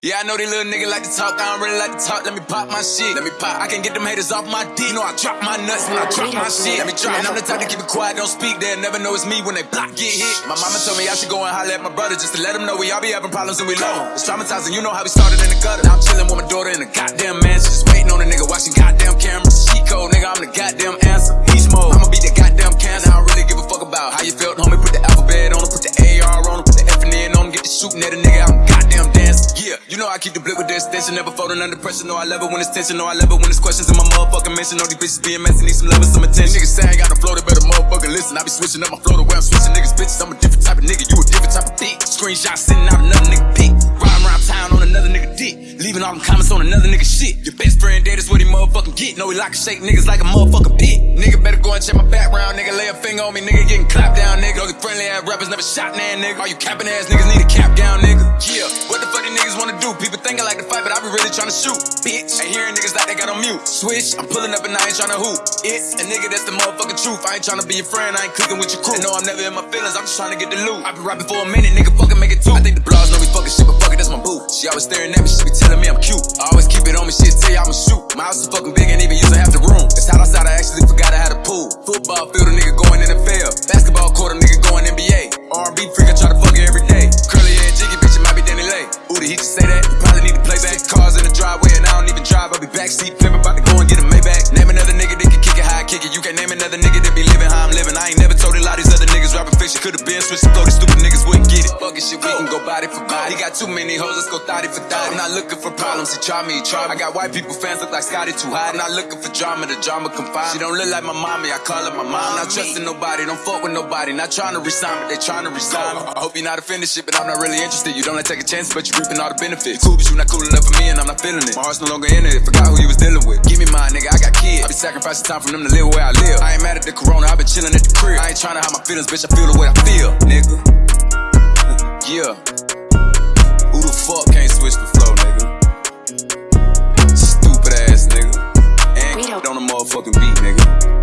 Yeah, I know they little nigga like to talk. I don't really like to talk. Let me pop my shit. Let me pop. I can get them haters off my D. You know I drop my nuts when I drop my shit. Let me drop. And I'm the type to keep it quiet, don't speak. They'll never know it's me when they block get hit. My mama told me I should go and holler at my brother just to let him know we all be having problems and we low. It's traumatizing. You know how we started in the gutter. Now I'm chilling with my daughter in the goddamn mansion, just waiting on a nigga watching goddamn cameras. She cold, nigga. I'm the goddamn answer. He's mode. I'ma be the goddamn cancer. I don't really give a fuck about how you felt, homie. Put the alphabet on him, put the AR on him, put the F on him, get the shooting at a nigga. I'm. Yeah, you know I keep the blip with the extension, never folding under pressure. No, I love it when it's tension. No, I love it when it's questions in my motherfucking mention. Know these bitches being messy, need some love and some attention. Niggas say I got no flow, they better motherfucking listen. I be switching up my flow the way I'm switching niggas bitches. I'm a different type of nigga, you a different type of bitch. Screenshot sitting out another nigga pic. Riding around town on another nigga dick. Leaving all them comments on another nigga shit. Your best friend dead is what he motherfucking get. Know he like to shake niggas like a motherfucking pit. Nigga better go and check my background, nigga. Lay a finger on me, nigga. Getting clapped down, nigga. All these friendly ass rappers never shot nan, nigga. All you capping ass niggas need a cap down, nigga. Yeah, what the fuck People think I like to fight, but I be really tryna shoot. Bitch, ain't hearing niggas like they got on mute. Switch, I'm pulling up and I ain't tryna hoop. It's a nigga that's the motherfucking truth. I ain't tryna be your friend, I ain't clicking with your crew. And no, I'm never in my feelings, I'm just tryna get the loot. I been rapping for a minute, nigga, fucking make it two. I think the blogs know we fucking shit, but fuck it, that's my boo. She always staring at me, she be telling me I'm cute. I always keep it on me, shit, tell you I'ma shoot. My house is fucking big, ain't even using half the room. It's hot outside, I actually forgot I had a pool. Football field, a nigga going NFL. Basketball court, a nigga going NBA. R&B freak, I try to fuck every backseat flipping, about to go and get a Maybach. Name another nigga that can kick it I kick it. You can't name another nigga that be living how I'm living. I ain't never told a lot of these other niggas rapping fiction. Could've been switched to these stupid niggas wouldn't get it. Fuck it, shit, we can go body for body. He got too many hoes, let's go thotty for thotty. I'm not looking for problems, he try me, he try me. I got white people fans look like Scotty too hot. I'm not looking for drama, the drama confined. She don't look like my mommy, I call her my mom. Not trusting nobody, don't fuck with nobody. Not trying to resign, but they trying to resign. I hope you're not offended shit, but I'm not really interested. You don't like taking chances, but you reaping all the benefits. You cool, but you not cool enough for me, and I'm not feeling it. My heart's no longer in it, forgot who you was dealing with. Got kids. I be sacrificing time for them to live where I live. I ain't mad at the corona, I been chilling at the crib. I ain't trying to hide my feelings, bitch, I feel the way I feel, nigga. yeah. Who the fuck can't switch the flow, nigga? Stupid ass nigga. And on the motherfucking beat.